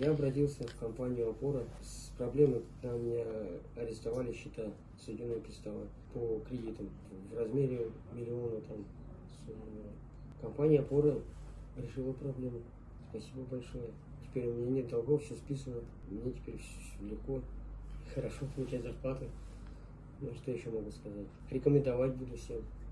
Я обратился в компанию «Опора» с проблемой, когда меня арестовали счета судебного пристава по кредитам в размере миллиона там суммы. Компания «Опора» решила проблему. Спасибо большое. Теперь у меня нет долгов, все списано. Мне теперь все легко, хорошо получать зарплату. Ну, что еще могу сказать? Рекомендовать буду всем.